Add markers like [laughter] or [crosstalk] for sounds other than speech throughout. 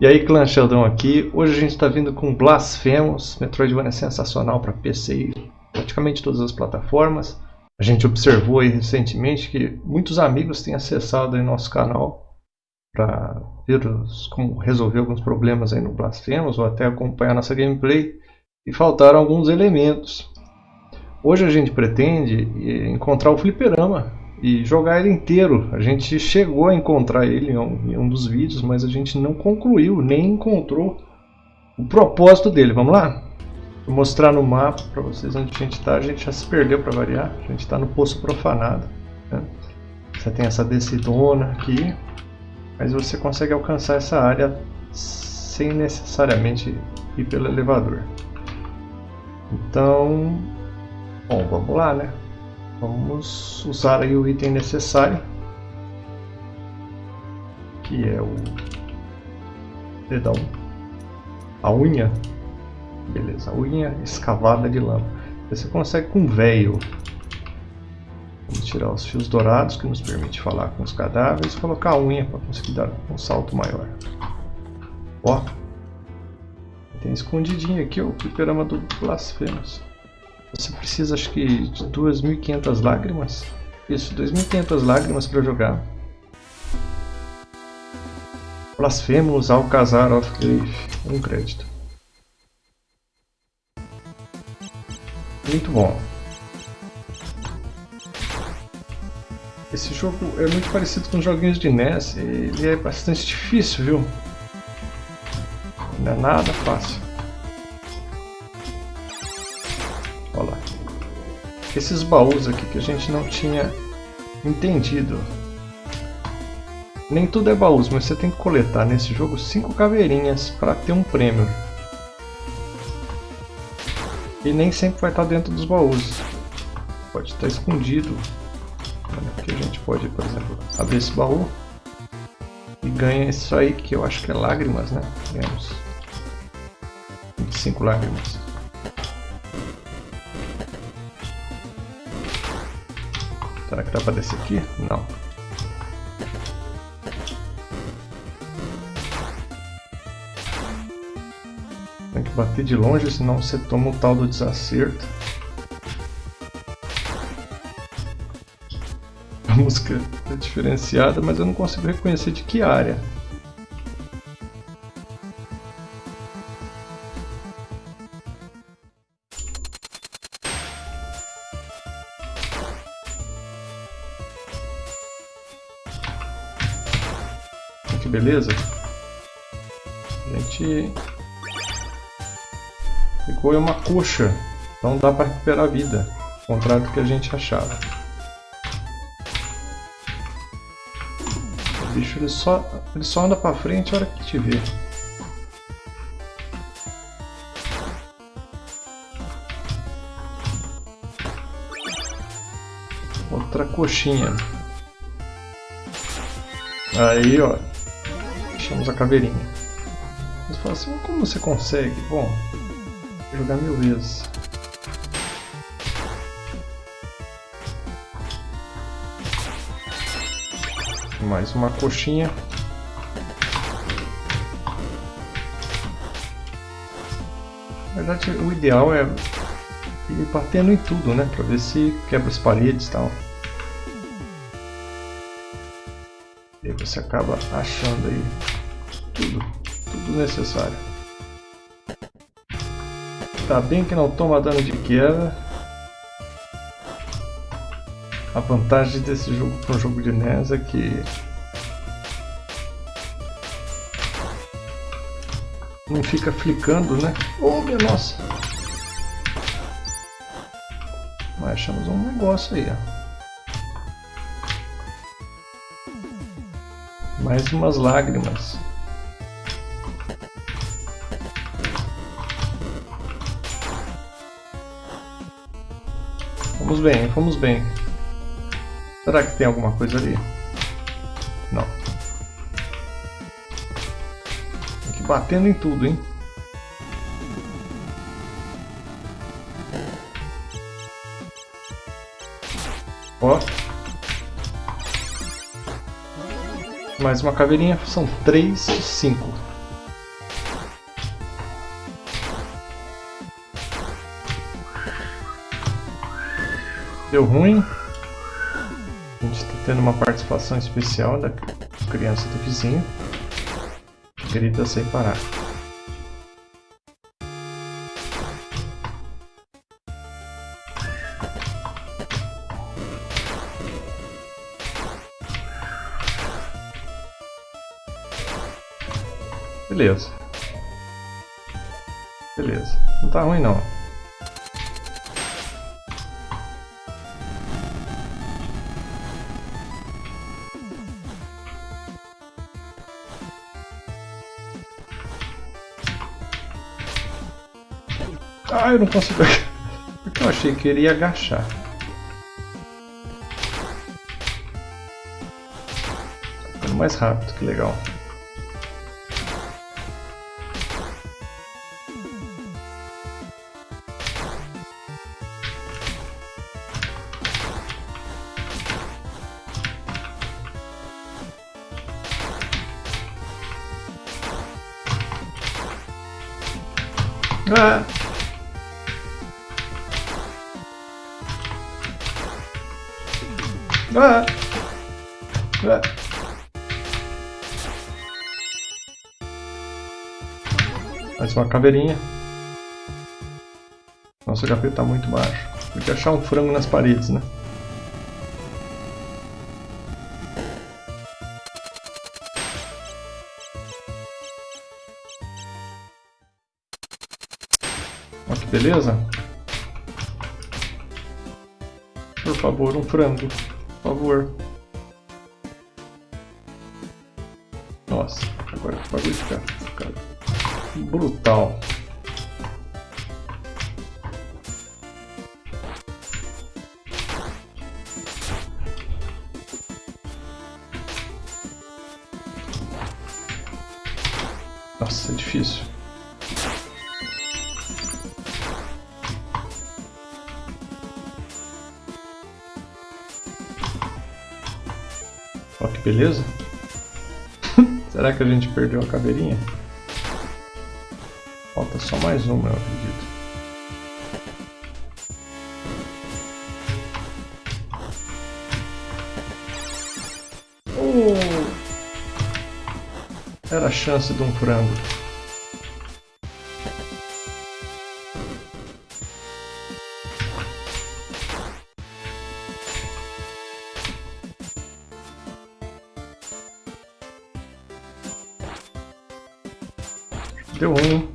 E aí clã Sheldon aqui, hoje a gente está vindo com Blasphemous, Metroidvania sensacional para PC e praticamente todas as plataformas. A gente observou aí recentemente que muitos amigos têm acessado aí nosso canal para ver os, como resolver alguns problemas aí no Blasphemous ou até acompanhar nossa gameplay e faltaram alguns elementos. Hoje a gente pretende encontrar o fliperama e jogar ele inteiro. A gente chegou a encontrar ele em um, em um dos vídeos, mas a gente não concluiu, nem encontrou o propósito dele. Vamos lá? Vou mostrar no mapa para vocês onde a gente está. A gente já se perdeu para variar. A gente está no Poço Profanado. Né? Você tem essa descidona aqui, mas você consegue alcançar essa área sem necessariamente ir pelo elevador. Então, bom, vamos lá, né? Vamos usar aí o item necessário, que é o dedão, a unha, beleza, a unha escavada de lama. Você consegue com veio. Vamos tirar os fios dourados que nos permite falar com os cadáveres e colocar a unha para conseguir dar um salto maior. Ó, tem escondidinho aqui ó, o fliperama do Blasphemous. Você precisa acho que de 2.500 lágrimas. Isso, 2.500 lágrimas para jogar. Blasphemous Alcazar of Grief. Um crédito. Muito bom. Esse jogo é muito parecido com os joguinhos de NES. Ele é bastante difícil, viu? Não é nada fácil. Esses baús aqui que a gente não tinha entendido. Nem tudo é baús, mas você tem que coletar nesse jogo 5 caveirinhas para ter um prêmio. E nem sempre vai estar dentro dos baús. Pode estar escondido. Aqui a gente pode, por exemplo, abrir esse baú e ganha isso aí que eu acho que é lágrimas, né? Ganhamos 25 lágrimas. Dá pra descer aqui? Não. Tem que bater de longe, senão você toma o tal do desacerto. A música é diferenciada, mas eu não consigo reconhecer de que área. Que beleza. A gente pegou uma coxa, então dá para recuperar a vida, ao contrário do que a gente achava. O bicho ele só, ele só anda para frente a hora que te vê. Outra coxinha. Aí, ó. Achamos a caveirinha. Você fala assim, como você consegue? Bom, jogar mil vezes. Mais uma coxinha. Na verdade, o ideal é ir batendo em tudo, né? Pra ver se quebra as paredes e tal. E aí você acaba achando aí tudo, tudo necessário. Tá bem que não toma dano de queda. A vantagem desse jogo para um jogo de NES é que não fica flicando, né? Oh, minha nossa! Mas achamos um negócio aí, ó. Mais umas lágrimas. Fomos bem, fomos bem. Será que tem alguma coisa ali? Não. Ir batendo em tudo, hein? Ó. Mais uma caveirinha, são 3 de 5. Deu ruim. A gente está tendo uma participação especial da criança do vizinho. Grita sem parar. Beleza. Beleza. Não tá ruim não. Eu não consigo... Porque eu achei que ele ia agachar. Tá ficando mais rápido, que legal. Ah. Ah. Ah. Mais uma caveirinha. Nossa, o HP está muito baixo. Tem que achar um frango nas paredes, né? Olha que beleza. Por favor, um frango. Favor. Nossa, agora o bagulho fica, fica brutal. Nossa, é difícil. Beleza. [laughs] Será que a gente perdeu a caveirinha? Falta só mais uma, eu acredito. Oh! Era a chance de um frango. Deu ruim.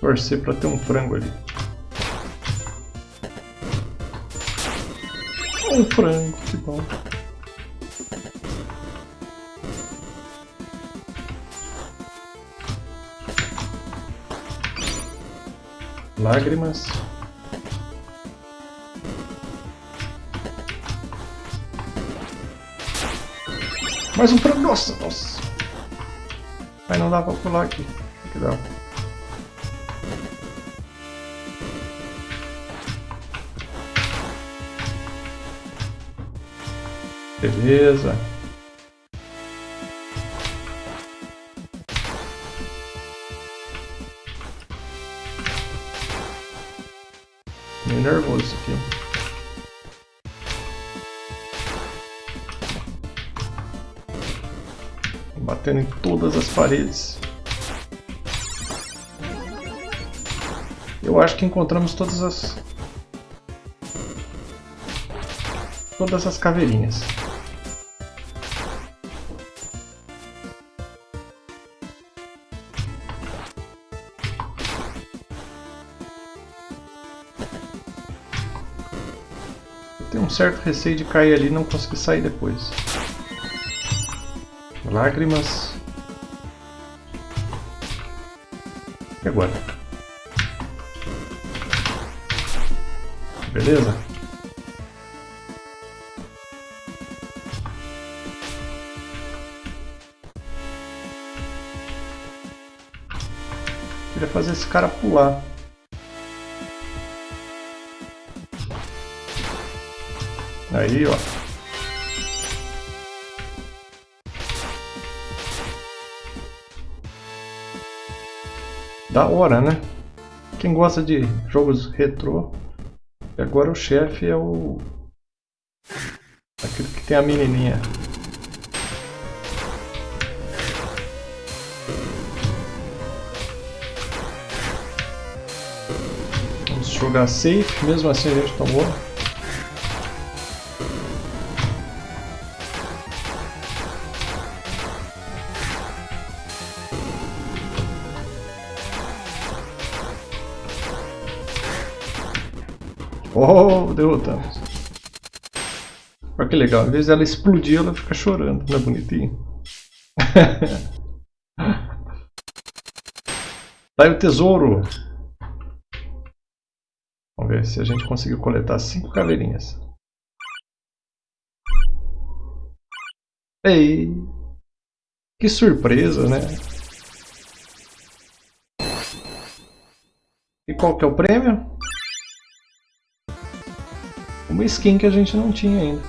Torcer pra ter um frango ali. Um frango, que bom. Lágrimas. Mais um frango. Nossa, nossa. Aí não dá pra pular aqui. Que dá. Beleza. Meio nervoso aqui. Batendo em todas as paredes. Eu acho que encontramos todas as... Todas as caveirinhas. Eu tenho um certo receio de cair ali e não conseguir sair depois. Lágrimas. E agora? Beleza? Queria fazer esse cara pular. Aí, ó. Da hora, né? Quem gosta de jogos retrô, agora o chefe é o... Aquele que tem a menininha. Vamos jogar safe, mesmo assim a gente tomou. Oh, derrotamos. Olha que legal, às vezes ela explodir, ela fica chorando, não é bonitinho? [laughs] tá aí o tesouro! Vamos ver se a gente conseguiu coletar cinco caveirinhas. Ei! Que surpresa, né? E qual que é o prêmio? Uma skin que a gente não tinha ainda.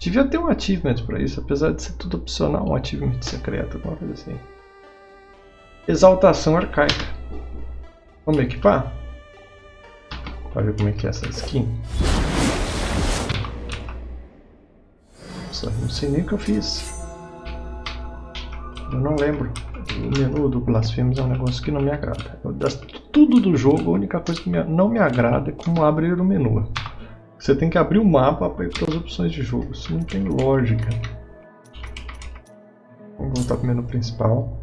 Devia ter um achievement para isso, apesar de ser tudo opcional, um achievement secreto, alguma coisa assim. Exaltação arcaica. Vamos equipar? Para ver como é que é essa skin. Nossa, não sei nem o que eu fiz. Eu não lembro. O menu do Blasphemous é um negócio que não me agrada. Eu, tudo do jogo, a única coisa que me, não me agrada é como abrir o menu. Você tem que abrir o mapa para ir para as opções de jogo. Isso não tem lógica. Vamos voltar para o menu principal.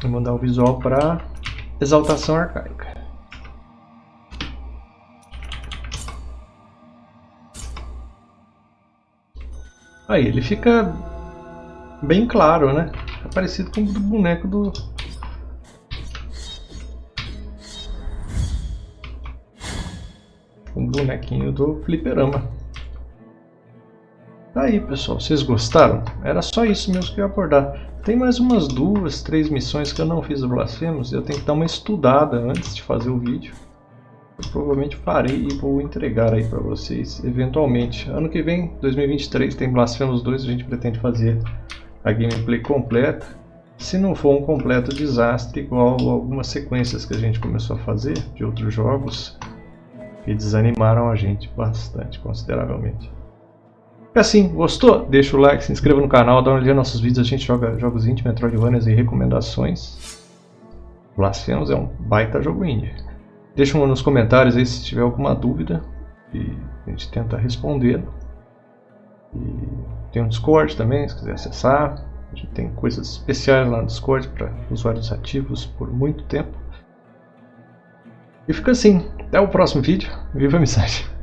Vou mandar o visual para exaltação arcaica. Aí ele fica bem claro, né? É parecido com o boneco do... O bonequinho do fliperama. Aí pessoal, vocês gostaram? Era só isso mesmo que eu ia abordar. Tem mais umas duas, três missões que eu não fiz o Blasphemous. Eu tenho que dar uma estudada antes de fazer o vídeo eu provavelmente farei e vou entregar aí para vocês eventualmente. Ano que vem, 2023, tem Blasphemous 2, a gente pretende fazer a gameplay completa. Se não for um completo desastre, igual algumas sequências que a gente começou a fazer de outros jogos, que desanimaram a gente bastante, consideravelmente. E assim, gostou? Deixa o like, se inscreva no canal, dá uma olhada nos nossos vídeos, a gente joga jogos indie, Metroidvanias e recomendações. Blasphemous é um baita jogo indie. Deixa nos comentários aí se tiver alguma dúvida e a gente tenta responder. E tem um Discord também, se quiser acessar. A gente tem coisas especiais lá no Discord para usuários ativos por muito tempo. E fica assim. Até o próximo vídeo. Viva a mensagem!